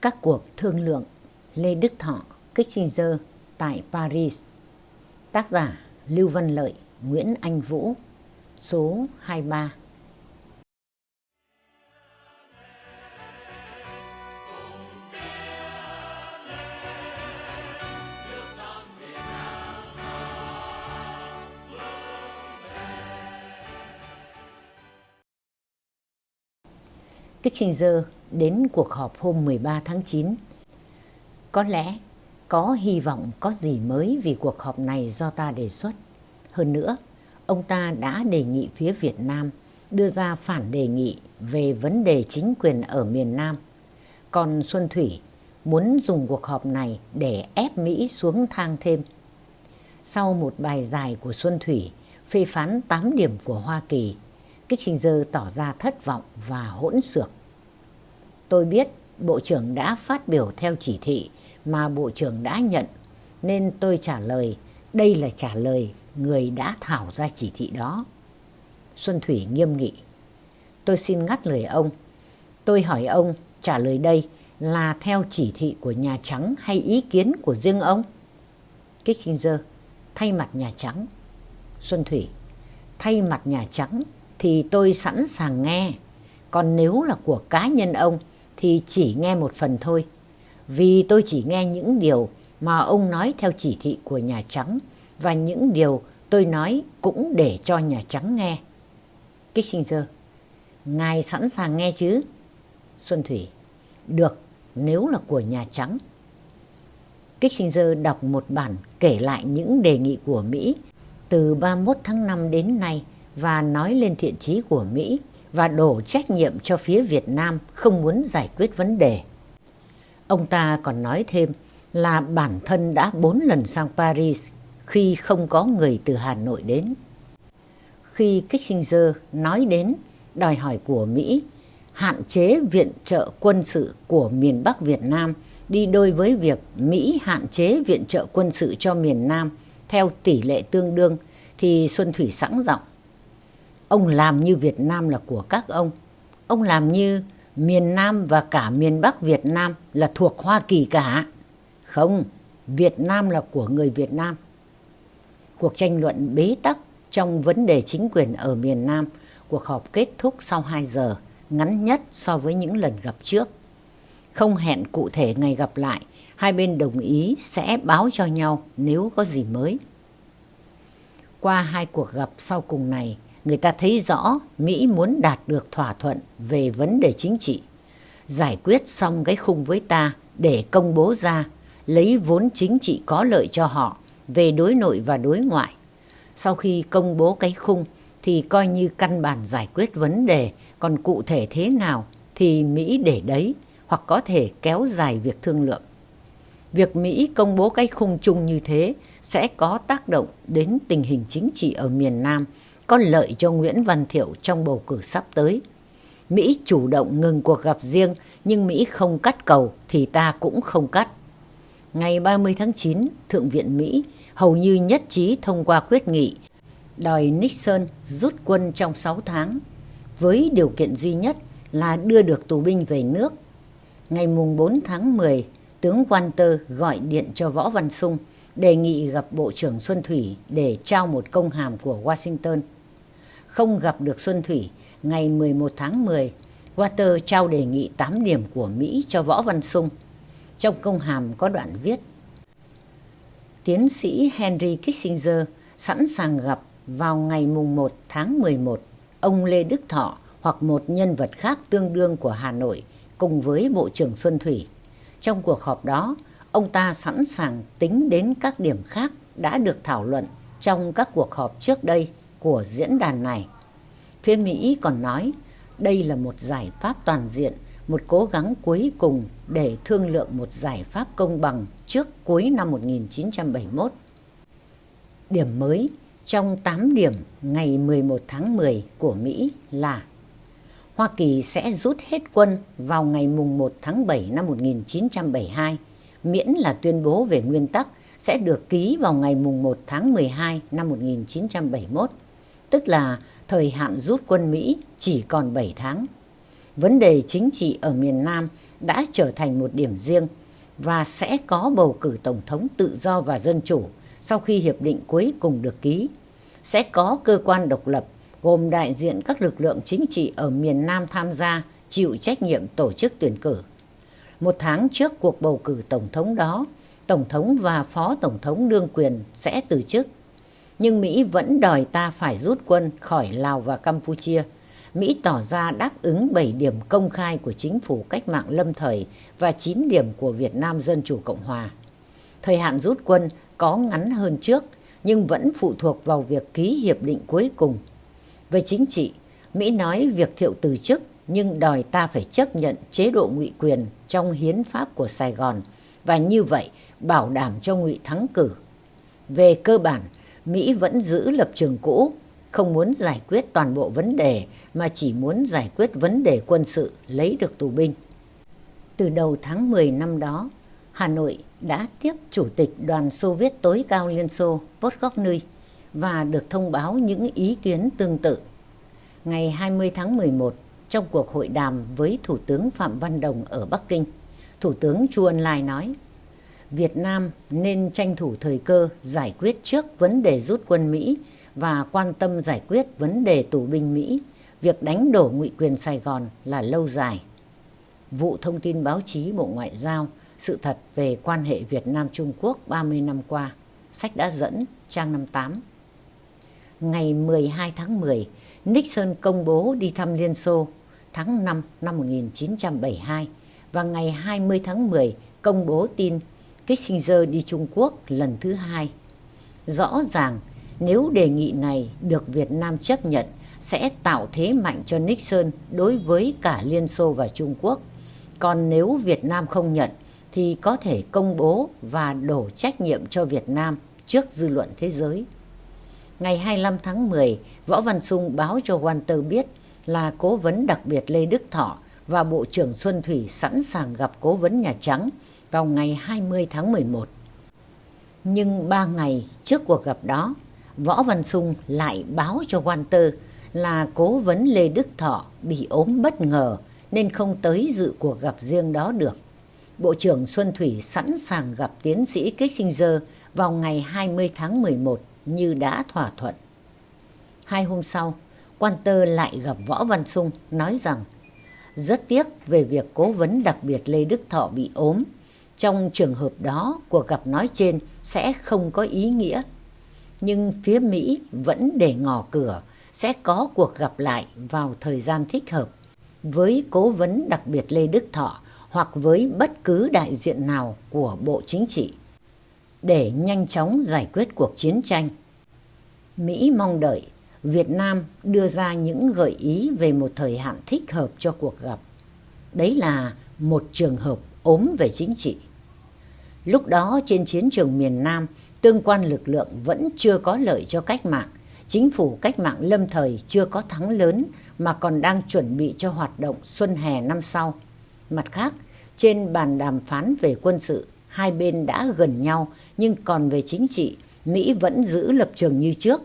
Các cuộc thương lượng Lê Đức Thọ, Kissinger tại Paris. Tác giả Lưu Văn Lợi, Nguyễn Anh Vũ. Số 23 Kissinger đến cuộc họp hôm 13 tháng 9. Có lẽ có hy vọng có gì mới vì cuộc họp này do ta đề xuất. Hơn nữa, ông ta đã đề nghị phía Việt Nam đưa ra phản đề nghị về vấn đề chính quyền ở miền Nam. Còn Xuân Thủy muốn dùng cuộc họp này để ép Mỹ xuống thang thêm. Sau một bài dài của Xuân Thủy phê phán 8 điểm của Hoa Kỳ, Kissinger tỏ ra thất vọng và hỗn xược. Tôi biết Bộ trưởng đã phát biểu theo chỉ thị mà Bộ trưởng đã nhận, nên tôi trả lời đây là trả lời người đã thảo ra chỉ thị đó. Xuân Thủy nghiêm nghị. Tôi xin ngắt lời ông. Tôi hỏi ông trả lời đây là theo chỉ thị của Nhà Trắng hay ý kiến của riêng ông? Kissinger thay mặt Nhà Trắng. Xuân Thủy thay mặt Nhà Trắng thì tôi sẵn sàng nghe. Còn nếu là của cá nhân ông thì chỉ nghe một phần thôi. Vì tôi chỉ nghe những điều mà ông nói theo chỉ thị của Nhà Trắng và những điều tôi nói cũng để cho Nhà Trắng nghe. Kissinger, ngài sẵn sàng nghe chứ? Xuân Thủy, được nếu là của Nhà Trắng. Kissinger đọc một bản kể lại những đề nghị của Mỹ từ 31 tháng 5 đến nay và nói lên thiện chí của Mỹ và đổ trách nhiệm cho phía Việt Nam không muốn giải quyết vấn đề. Ông ta còn nói thêm là bản thân đã bốn lần sang Paris khi không có người từ Hà Nội đến. Khi Kissinger nói đến đòi hỏi của Mỹ hạn chế viện trợ quân sự của miền Bắc Việt Nam đi đôi với việc Mỹ hạn chế viện trợ quân sự cho miền Nam theo tỷ lệ tương đương, thì Xuân Thủy sẵn giọng Ông làm như Việt Nam là của các ông. Ông làm như miền Nam và cả miền Bắc Việt Nam là thuộc Hoa Kỳ cả. Không, Việt Nam là của người Việt Nam. Cuộc tranh luận bế tắc trong vấn đề chính quyền ở miền Nam, cuộc họp kết thúc sau 2 giờ, ngắn nhất so với những lần gặp trước. Không hẹn cụ thể ngày gặp lại, hai bên đồng ý sẽ báo cho nhau nếu có gì mới. Qua hai cuộc gặp sau cùng này, người ta thấy rõ Mỹ muốn đạt được thỏa thuận về vấn đề chính trị, giải quyết xong cái khung với ta để công bố ra, lấy vốn chính trị có lợi cho họ về đối nội và đối ngoại. Sau khi công bố cái khung thì coi như căn bản giải quyết vấn đề, còn cụ thể thế nào thì Mỹ để đấy hoặc có thể kéo dài việc thương lượng. Việc Mỹ công bố cái khung chung như thế sẽ có tác động đến tình hình chính trị ở miền Nam có lợi cho Nguyễn Văn Thiệu trong bầu cử sắp tới. Mỹ chủ động ngừng cuộc gặp riêng nhưng Mỹ không cắt cầu thì ta cũng không cắt. Ngày 30 tháng 9, Thượng viện Mỹ hầu như nhất trí thông qua quyết nghị đòi Nixon rút quân trong 6 tháng với điều kiện duy nhất là đưa được tù binh về nước. Ngày 4 tháng 10, tướng Walter gọi điện cho Võ Văn Sung đề nghị gặp Bộ trưởng Xuân Thủy để trao một công hàm của Washington không gặp được Xuân Thủy, ngày 11 tháng 10, Water trao đề nghị 8 điểm của Mỹ cho Võ Văn Sung. Trong công hàm có đoạn viết Tiến sĩ Henry Kissinger sẵn sàng gặp vào ngày mùng 1 tháng 11 ông Lê Đức Thọ hoặc một nhân vật khác tương đương của Hà Nội cùng với Bộ trưởng Xuân Thủy. Trong cuộc họp đó, ông ta sẵn sàng tính đến các điểm khác đã được thảo luận trong các cuộc họp trước đây của diễn đàn này. Phía Mỹ còn nói đây là một giải pháp toàn diện, một cố gắng cuối cùng để thương lượng một giải pháp công bằng trước cuối năm 1971. Điểm mới trong 8 điểm ngày 11 tháng 10 của Mỹ là Hoa Kỳ sẽ rút hết quân vào ngày mùng 1 tháng 7 năm 1972, miễn là tuyên bố về nguyên tắc sẽ được ký vào ngày mùng 1 tháng 12 năm 1971 tức là thời hạn rút quân Mỹ chỉ còn 7 tháng. vấn đề chính trị ở miền Nam đã trở thành một điểm riêng và sẽ có bầu cử tổng thống tự do và dân chủ sau khi hiệp định cuối cùng được ký. Sẽ có cơ quan độc lập gồm đại diện các lực lượng chính trị ở miền Nam tham gia chịu trách nhiệm tổ chức tuyển cử. Một tháng trước cuộc bầu cử tổng thống đó, tổng thống và phó tổng thống đương quyền sẽ từ chức. Nhưng Mỹ vẫn đòi ta phải rút quân khỏi Lào và Campuchia. Mỹ tỏ ra đáp ứng 7 điểm công khai của chính phủ cách mạng lâm thời và 9 điểm của Việt Nam Dân Chủ Cộng Hòa. Thời hạn rút quân có ngắn hơn trước nhưng vẫn phụ thuộc vào việc ký hiệp định cuối cùng. Về chính trị, Mỹ nói việc thiệu từ chức nhưng đòi ta phải chấp nhận chế độ ngụy quyền trong hiến pháp của Sài Gòn và như vậy bảo đảm cho ngụy thắng cử. Về cơ bản, Mỹ vẫn giữ lập trường cũ, không muốn giải quyết toàn bộ vấn đề mà chỉ muốn giải quyết vấn đề quân sự lấy được tù binh. Từ đầu tháng 10 năm đó, Hà Nội đã tiếp Chủ tịch đoàn Xô Viết tối cao Liên Xô Podgorny và được thông báo những ý kiến tương tự. Ngày 20 tháng 11, trong cuộc hội đàm với Thủ tướng Phạm Văn Đồng ở Bắc Kinh, Thủ tướng Chu Ân Lai nói Việt Nam nên tranh thủ thời cơ giải quyết trước vấn đề rút quân Mỹ và quan tâm giải quyết vấn đề tù binh Mỹ. Việc đánh đổ ngụy quyền Sài Gòn là lâu dài. Vụ thông tin báo chí Bộ Ngoại giao sự thật về quan hệ Việt Nam-Trung Quốc 30 năm qua. Sách đã dẫn trang 58. Ngày 12 tháng 10, Nixon công bố đi thăm Liên Xô tháng 5 năm 1972 và ngày 20 tháng 10 công bố tin Kissinger đi Trung Quốc lần thứ hai. Rõ ràng nếu đề nghị này được Việt Nam chấp nhận sẽ tạo thế mạnh cho Nixon đối với cả Liên Xô và Trung Quốc. Còn nếu Việt Nam không nhận thì có thể công bố và đổ trách nhiệm cho Việt Nam trước dư luận thế giới. Ngày 25 tháng 10, Võ Văn Sung báo cho Walter biết là cố vấn đặc biệt Lê Đức Thọ và Bộ trưởng Xuân Thủy sẵn sàng gặp cố vấn Nhà Trắng vào ngày 20 tháng 11. Nhưng ba ngày trước cuộc gặp đó, Võ Văn Sung lại báo cho Walter là cố vấn Lê Đức Thọ bị ốm bất ngờ nên không tới dự cuộc gặp riêng đó được. Bộ trưởng Xuân Thủy sẵn sàng gặp tiến sĩ Kissinger vào ngày 20 tháng 11 như đã thỏa thuận. Hai hôm sau, quan tơ lại gặp Võ Văn Sung nói rằng rất tiếc về việc cố vấn đặc biệt Lê Đức Thọ bị ốm. Trong trường hợp đó, cuộc gặp nói trên sẽ không có ý nghĩa. Nhưng phía Mỹ vẫn để ngỏ cửa sẽ có cuộc gặp lại vào thời gian thích hợp với cố vấn đặc biệt Lê Đức Thọ hoặc với bất cứ đại diện nào của Bộ Chính trị để nhanh chóng giải quyết cuộc chiến tranh. Mỹ mong đợi Việt Nam đưa ra những gợi ý về một thời hạn thích hợp cho cuộc gặp. Đấy là một trường hợp ốm về chính trị. Lúc đó trên chiến trường miền Nam, tương quan lực lượng vẫn chưa có lợi cho cách mạng. Chính phủ cách mạng lâm thời chưa có thắng lớn mà còn đang chuẩn bị cho hoạt động xuân hè năm sau. Mặt khác, trên bàn đàm phán về quân sự, hai bên đã gần nhau nhưng còn về chính trị, Mỹ vẫn giữ lập trường như trước.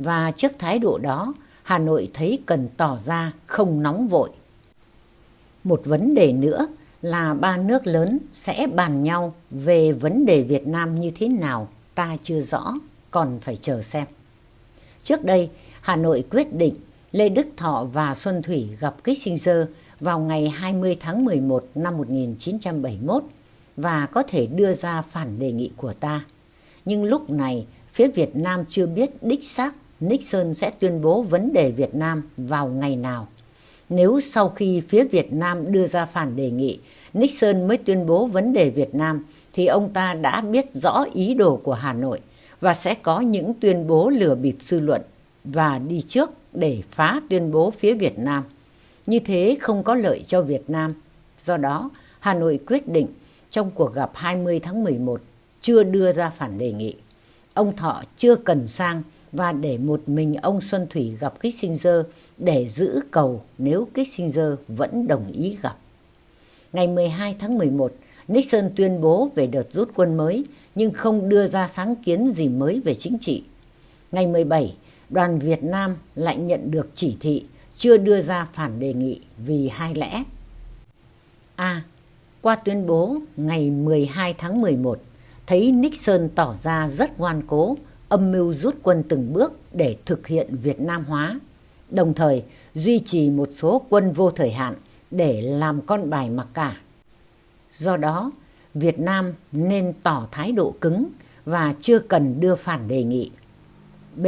Và trước thái độ đó, Hà Nội thấy cần tỏ ra không nóng vội. Một vấn đề nữa là ba nước lớn sẽ bàn nhau về vấn đề Việt Nam như thế nào ta chưa rõ, còn phải chờ xem. Trước đây, Hà Nội quyết định Lê Đức Thọ và Xuân Thủy gặp Kissinger vào ngày 20 tháng 11 năm 1971 và có thể đưa ra phản đề nghị của ta. Nhưng lúc này, phía Việt Nam chưa biết đích xác Nixon sẽ tuyên bố vấn đề Việt Nam vào ngày nào. Nếu sau khi phía Việt Nam đưa ra phản đề nghị, Nixon mới tuyên bố vấn đề Việt Nam, thì ông ta đã biết rõ ý đồ của Hà Nội và sẽ có những tuyên bố lừa bịp dư luận và đi trước để phá tuyên bố phía Việt Nam. Như thế không có lợi cho Việt Nam. Do đó, Hà Nội quyết định trong cuộc gặp 20 tháng 11 chưa đưa ra phản đề nghị. Ông Thọ chưa cần sang và để một mình ông Xuân Thủy gặp Kissinger để giữ cầu nếu Kissinger vẫn đồng ý gặp. Ngày 12 tháng 11, Nixon tuyên bố về đợt rút quân mới nhưng không đưa ra sáng kiến gì mới về chính trị. Ngày 17, đoàn Việt Nam lại nhận được chỉ thị chưa đưa ra phản đề nghị vì hai lẽ. A. Qua tuyên bố ngày 12 tháng 11, thấy Nixon tỏ ra rất ngoan cố, âm mưu rút quân từng bước để thực hiện Việt Nam hóa, đồng thời duy trì một số quân vô thời hạn để làm con bài mặc cả. Do đó, Việt Nam nên tỏ thái độ cứng và chưa cần đưa phản đề nghị. B.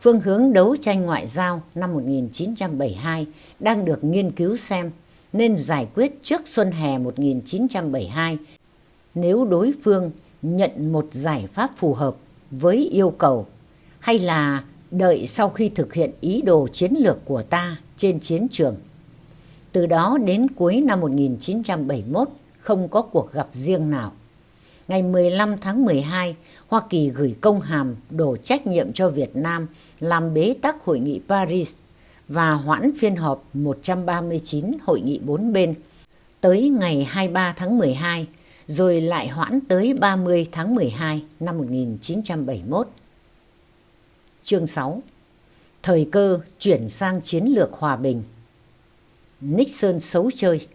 Phương hướng đấu tranh ngoại giao năm 1972 đang được nghiên cứu xem nên giải quyết trước xuân hè 1972 nếu đối phương nhận một giải pháp phù hợp với yêu cầu hay là đợi sau khi thực hiện ý đồ chiến lược của ta trên chiến trường. Từ đó đến cuối năm 1971 không có cuộc gặp riêng nào. Ngày 15 tháng 12, Hoa Kỳ gửi công hàm đổ trách nhiệm cho Việt Nam làm bế tắc hội nghị Paris và hoãn phiên họp 139 hội nghị bốn bên tới ngày 23 tháng 12 rồi lại hoãn tới 30 tháng 12 năm 1971. Chương 6 Thời cơ chuyển sang chiến lược hòa bình Nixon xấu chơi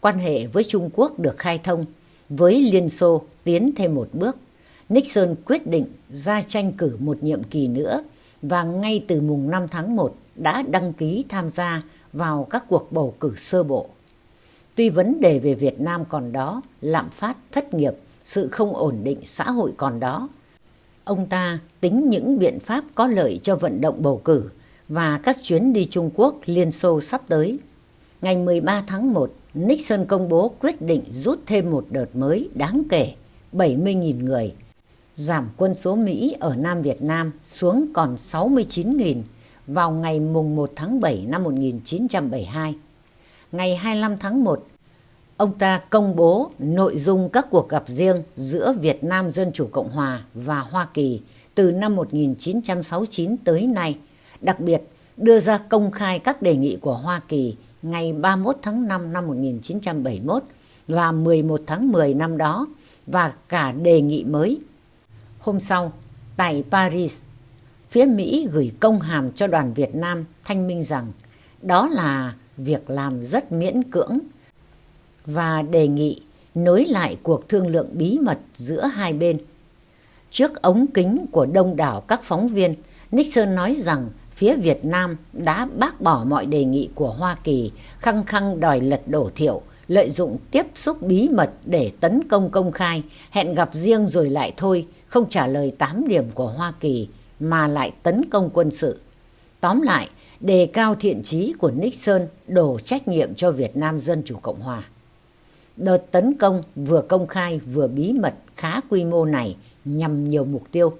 Quan hệ với Trung Quốc được khai thông, với Liên Xô tiến thêm một bước. Nixon quyết định ra tranh cử một nhiệm kỳ nữa và ngay từ mùng 5 tháng 1 đã đăng ký tham gia vào các cuộc bầu cử sơ bộ. Tuy vấn đề về Việt Nam còn đó, lạm phát, thất nghiệp, sự không ổn định xã hội còn đó, ông ta tính những biện pháp có lợi cho vận động bầu cử và các chuyến đi Trung Quốc, Liên Xô sắp tới. Ngày 13 tháng 1, Nixon công bố quyết định rút thêm một đợt mới đáng kể 70.000 người, giảm quân số Mỹ ở Nam Việt Nam xuống còn 69.000 vào ngày mùng 1 tháng 7 năm 1972. Ngày 25 tháng 1, ông ta công bố nội dung các cuộc gặp riêng giữa Việt Nam Dân Chủ Cộng Hòa và Hoa Kỳ từ năm 1969 tới nay, đặc biệt đưa ra công khai các đề nghị của Hoa Kỳ ngày 31 tháng 5 năm 1971 và 11 tháng 10 năm đó và cả đề nghị mới. Hôm sau, tại Paris, phía Mỹ gửi công hàm cho đoàn Việt Nam thanh minh rằng đó là việc làm rất miễn cưỡng và đề nghị nối lại cuộc thương lượng bí mật giữa hai bên. Trước ống kính của đông đảo các phóng viên, Nixon nói rằng phía Việt Nam đã bác bỏ mọi đề nghị của Hoa Kỳ khăng khăng đòi lật đổ thiệu, lợi dụng tiếp xúc bí mật để tấn công công khai, hẹn gặp riêng rồi lại thôi, không trả lời 8 điểm của Hoa Kỳ mà lại tấn công quân sự. Tóm lại, đề cao thiện trí của Nixon đổ trách nhiệm cho Việt Nam Dân Chủ Cộng Hòa. Đợt tấn công vừa công khai vừa bí mật khá quy mô này nhằm nhiều mục tiêu.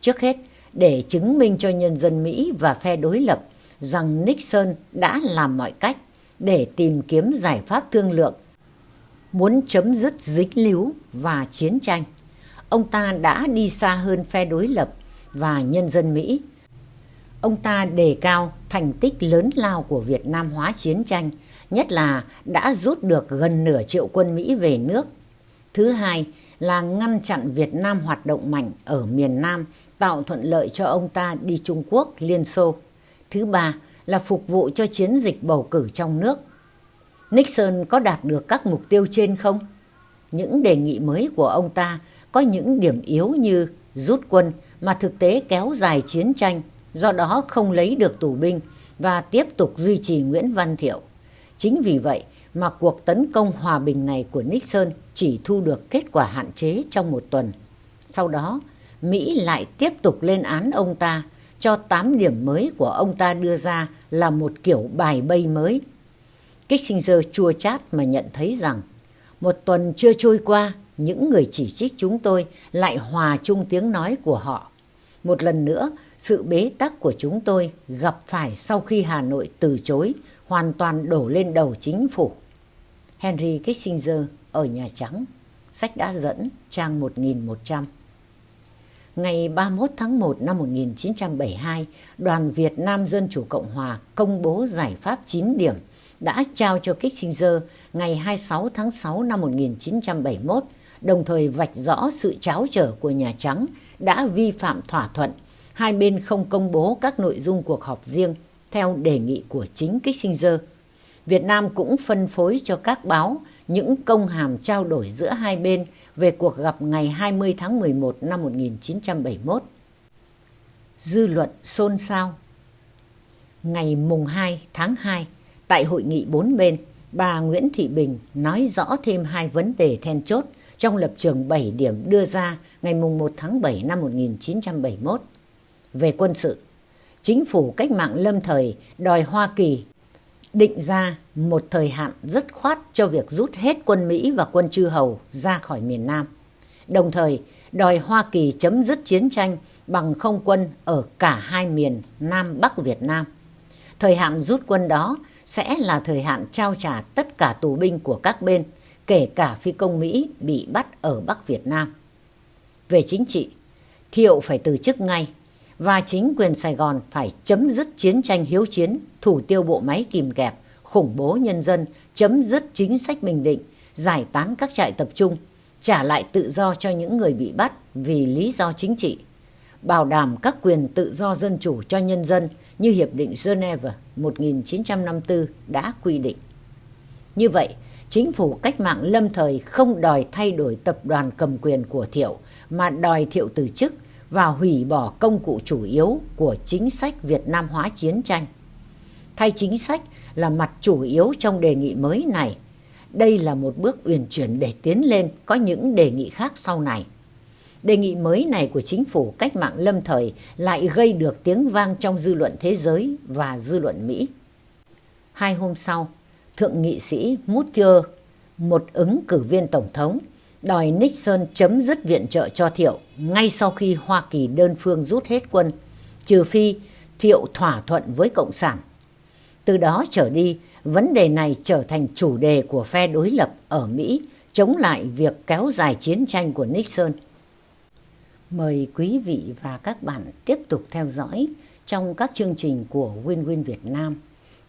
Trước hết, để chứng minh cho nhân dân Mỹ và phe đối lập rằng Nixon đã làm mọi cách để tìm kiếm giải pháp thương lượng, muốn chấm dứt dính líu và chiến tranh. Ông ta đã đi xa hơn phe đối lập và nhân dân Mỹ. Ông ta đề cao thành tích lớn lao của Việt Nam hóa chiến tranh, nhất là đã rút được gần nửa triệu quân Mỹ về nước. Thứ hai là ngăn chặn Việt Nam hoạt động mạnh ở miền Nam tạo thuận lợi cho ông ta đi Trung Quốc, Liên Xô. Thứ ba là phục vụ cho chiến dịch bầu cử trong nước. Nixon có đạt được các mục tiêu trên không? Những đề nghị mới của ông ta có những điểm yếu như rút quân mà thực tế kéo dài chiến tranh, do đó không lấy được tù binh và tiếp tục duy trì Nguyễn Văn Thiệu. Chính vì vậy mà cuộc tấn công hòa bình này của Nixon chỉ thu được kết quả hạn chế trong một tuần. Sau đó, Mỹ lại tiếp tục lên án ông ta cho 8 điểm mới của ông ta đưa ra là một kiểu bài bay mới. Kissinger chua chát mà nhận thấy rằng một tuần chưa trôi qua, những người chỉ trích chúng tôi lại hòa chung tiếng nói của họ. Một lần nữa, sự bế tắc của chúng tôi gặp phải sau khi Hà Nội từ chối hoàn toàn đổ lên đầu chính phủ. Henry Kissinger ở Nhà Trắng, sách đã dẫn trang 1100 ngày 31 tháng 1 năm 1972, Đoàn Việt Nam Dân Chủ Cộng Hòa công bố giải pháp 9 điểm đã trao cho Kissinger ngày 26 tháng 6 năm 1971, đồng thời vạch rõ sự cháo trở của Nhà Trắng đã vi phạm thỏa thuận. Hai bên không công bố các nội dung cuộc họp riêng theo đề nghị của chính Kissinger. Việt Nam cũng phân phối cho các báo những công hàm trao đổi giữa hai bên về cuộc gặp ngày 20 tháng 11 năm 1971. Dư luận xôn xao Ngày mùng 2 tháng 2, tại hội nghị bốn bên, bà Nguyễn Thị Bình nói rõ thêm hai vấn đề then chốt trong lập trường 7 điểm đưa ra ngày mùng 1 tháng 7 năm 1971. Về quân sự, chính phủ cách mạng lâm thời đòi Hoa Kỳ định ra một thời hạn rất khoát cho việc rút hết quân Mỹ và quân chư hầu ra khỏi miền Nam. Đồng thời đòi Hoa Kỳ chấm dứt chiến tranh bằng không quân ở cả hai miền Nam Bắc Việt Nam. Thời hạn rút quân đó sẽ là thời hạn trao trả tất cả tù binh của các bên, kể cả phi công Mỹ bị bắt ở Bắc Việt Nam. Về chính trị, Thiệu phải từ chức ngay và chính quyền Sài Gòn phải chấm dứt chiến tranh hiếu chiến, thủ tiêu bộ máy kìm kẹp, khủng bố nhân dân, chấm dứt chính sách bình định, giải tán các trại tập trung, trả lại tự do cho những người bị bắt vì lý do chính trị, bảo đảm các quyền tự do dân chủ cho nhân dân như Hiệp định Geneva 1954 đã quy định. Như vậy, chính phủ cách mạng lâm thời không đòi thay đổi tập đoàn cầm quyền của Thiệu mà đòi Thiệu từ chức và hủy bỏ công cụ chủ yếu của chính sách Việt Nam hóa chiến tranh. Thay chính sách là mặt chủ yếu trong đề nghị mới này. Đây là một bước uyển chuyển để tiến lên có những đề nghị khác sau này. Đề nghị mới này của chính phủ cách mạng lâm thời lại gây được tiếng vang trong dư luận thế giới và dư luận Mỹ. Hai hôm sau, Thượng nghị sĩ Mutier, một ứng cử viên tổng thống, đòi Nixon chấm dứt viện trợ cho Thiệu ngay sau khi Hoa Kỳ đơn phương rút hết quân, trừ phi Thiệu thỏa thuận với Cộng sản. Từ đó trở đi, vấn đề này trở thành chủ đề của phe đối lập ở Mỹ chống lại việc kéo dài chiến tranh của Nixon. Mời quý vị và các bạn tiếp tục theo dõi trong các chương trình của Win Win Việt Nam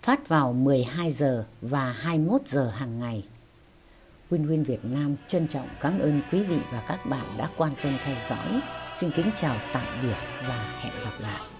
phát vào 12 giờ và 21 giờ hàng ngày. Win Win Việt Nam trân trọng cảm ơn quý vị và các bạn đã quan tâm theo dõi. Xin kính chào tạm biệt và hẹn gặp lại.